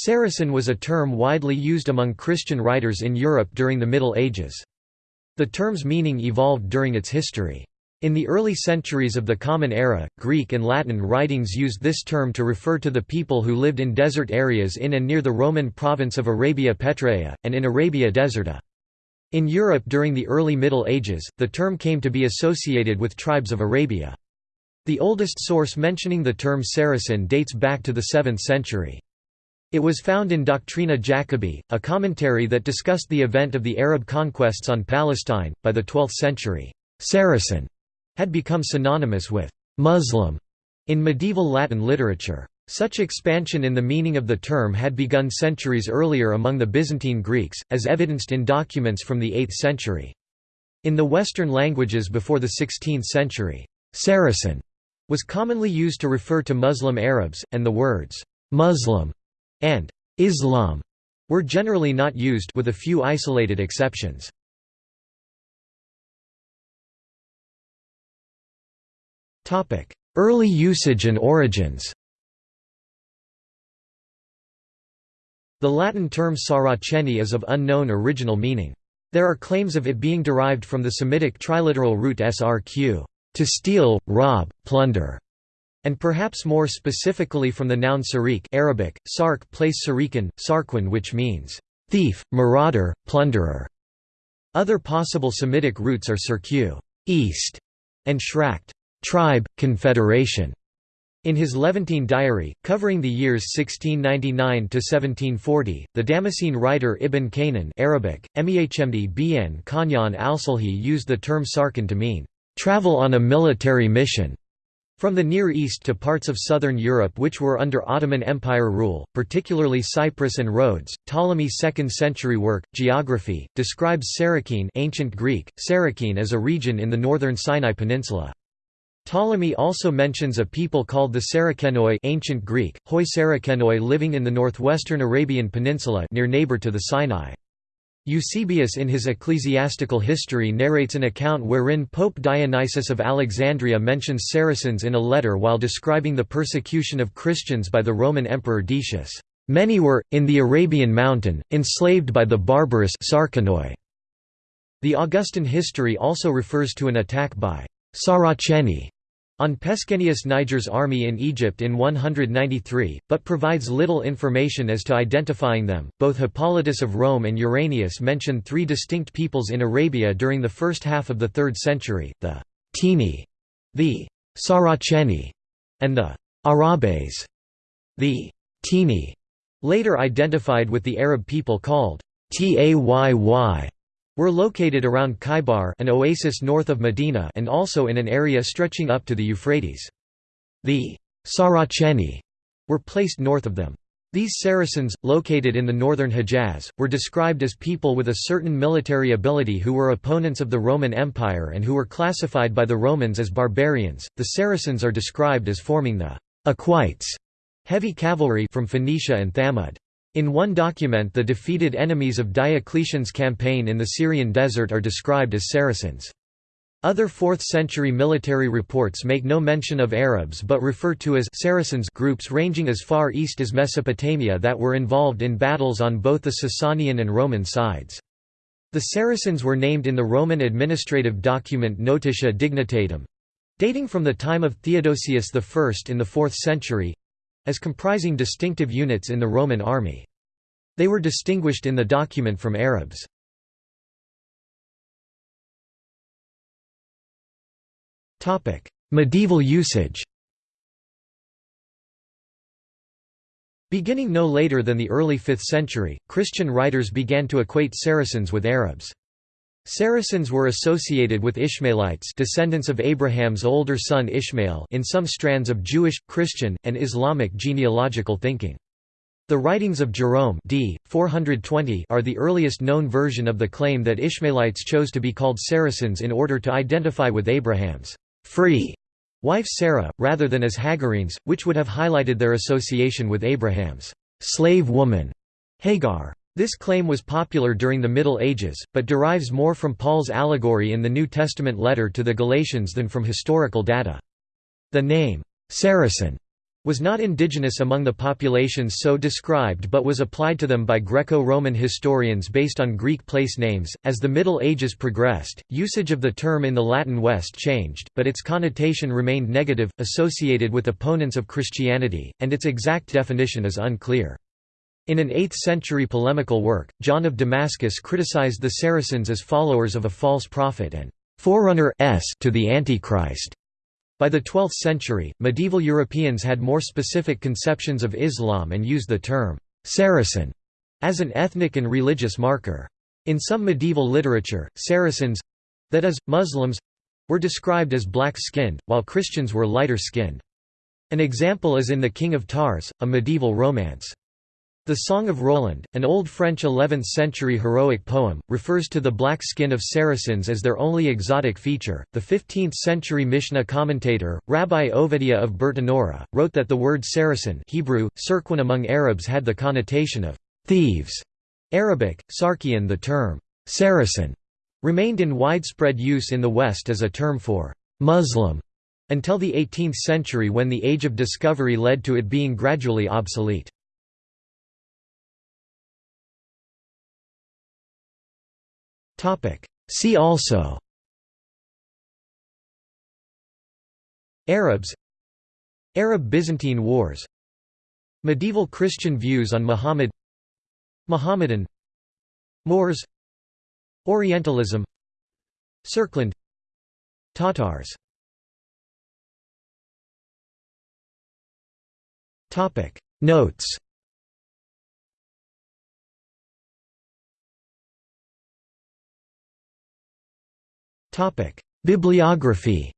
Saracen was a term widely used among Christian writers in Europe during the Middle Ages. The term's meaning evolved during its history. In the early centuries of the Common Era, Greek and Latin writings used this term to refer to the people who lived in desert areas in and near the Roman province of Arabia Petraea, and in Arabia Deserta. In Europe during the early Middle Ages, the term came to be associated with tribes of Arabia. The oldest source mentioning the term Saracen dates back to the 7th century. It was found in Doctrina Jacobi, a commentary that discussed the event of the Arab conquests on Palestine. By the 12th century, Saracen had become synonymous with Muslim in medieval Latin literature. Such expansion in the meaning of the term had begun centuries earlier among the Byzantine Greeks, as evidenced in documents from the 8th century. In the Western languages before the 16th century, Saracen was commonly used to refer to Muslim Arabs, and the words Muslim and Islam were generally not used with a few isolated exceptions. Early usage and origins The Latin term Saraceni is of unknown original meaning. There are claims of it being derived from the Semitic triliteral root srq, to steal, rob, plunder, and perhaps more specifically from the noun sariq Arabic, sark place sariqan, sarquin which means thief, marauder, plunderer. Other possible Semitic roots are sirku east, and shrakt tribe, confederation. In his Levantine diary, covering the years 1699–1740, the Damascene writer Ibn Kannan Arabic, Mehmd bn Kanyan al-Sulhi used the term sarkin to mean, "...travel on a military mission." From the Near East to parts of southern Europe which were under Ottoman Empire rule, particularly Cyprus and Rhodes, Ptolemy's 2nd century work, Geography, describes Sarakene ancient Greek, Sarakene as a region in the northern Sinai Peninsula. Ptolemy also mentions a people called the Sarakenoi ancient Greek, hoi Sarakenoi living in the northwestern Arabian Peninsula near neighbor to the Sinai. Eusebius in his ecclesiastical history narrates an account wherein Pope Dionysius of Alexandria mentions Saracens in a letter while describing the persecution of Christians by the Roman Emperor Decius. Many were, in the Arabian mountain, enslaved by the barbarous Sarakenoi. The Augustan history also refers to an attack by Saraceni on Pescennius Niger's army in Egypt in 193, but provides little information as to identifying them. Both Hippolytus of Rome and Uranius mention three distinct peoples in Arabia during the first half of the 3rd century the Taeni, the Saraceni, and the Arabes, the Taeni, later identified with the Arab people called Tayy were located around Khaybar an oasis north of Medina and also in an area stretching up to the Euphrates. The Saraceni were placed north of them. These Saracens, located in the northern Hejaz, were described as people with a certain military ability who were opponents of the Roman Empire and who were classified by the Romans as barbarians. The Saracens are described as forming the Equites, heavy cavalry from Phoenicia and Thamud. In one document the defeated enemies of Diocletian's campaign in the Syrian desert are described as Saracens. Other 4th-century military reports make no mention of Arabs but refer to as Saracens groups ranging as far east as Mesopotamia that were involved in battles on both the Sasanian and Roman sides. The Saracens were named in the Roman administrative document Notitia Dignitatum dating from the time of Theodosius I in the 4th century as comprising distinctive units in the Roman army. They were distinguished in the document from Arabs. Medieval usage Beginning no later than the early 5th century, Christian writers began to equate Saracens with Arabs. Saracens were associated with Ishmaelites descendants of Abraham's older son Ishmael in some strands of Jewish, Christian, and Islamic genealogical thinking. The writings of Jerome d. 420 are the earliest known version of the claim that Ishmaelites chose to be called Saracens in order to identify with Abraham's free wife Sarah, rather than as Hagarenes, which would have highlighted their association with Abraham's slave woman Hagar. This claim was popular during the Middle Ages, but derives more from Paul's allegory in the New Testament letter to the Galatians than from historical data. The name, Saracen, was not indigenous among the populations so described but was applied to them by Greco-Roman historians based on Greek place names. As the Middle Ages progressed, usage of the term in the Latin West changed, but its connotation remained negative, associated with opponents of Christianity, and its exact definition is unclear. In an 8th-century polemical work, John of Damascus criticized the Saracens as followers of a false prophet and forerunner to the Antichrist. By the 12th century, medieval Europeans had more specific conceptions of Islam and used the term Saracen as an ethnic and religious marker. In some medieval literature, Saracens—that is, Muslims—were described as black-skinned, while Christians were lighter-skinned. An example is in The King of Tars, a medieval romance. The Song of Roland, an old French 11th-century heroic poem, refers to the black skin of Saracens as their only exotic feature. The 15th-century Mishnah commentator, Rabbi Ovadia of Bertinora, wrote that the word Saracen Hebrew, Sirquin among Arabs had the connotation of thieves. Arabic, Sarkian the term Saracen remained in widespread use in the West as a term for Muslim until the 18th century when the Age of Discovery led to it being gradually obsolete. See also. Arabs. Arab-Byzantine Wars. Medieval Christian views on Muhammad. Mohammedan Moors. Orientalism. Serkland Tatars. Notes Bibliography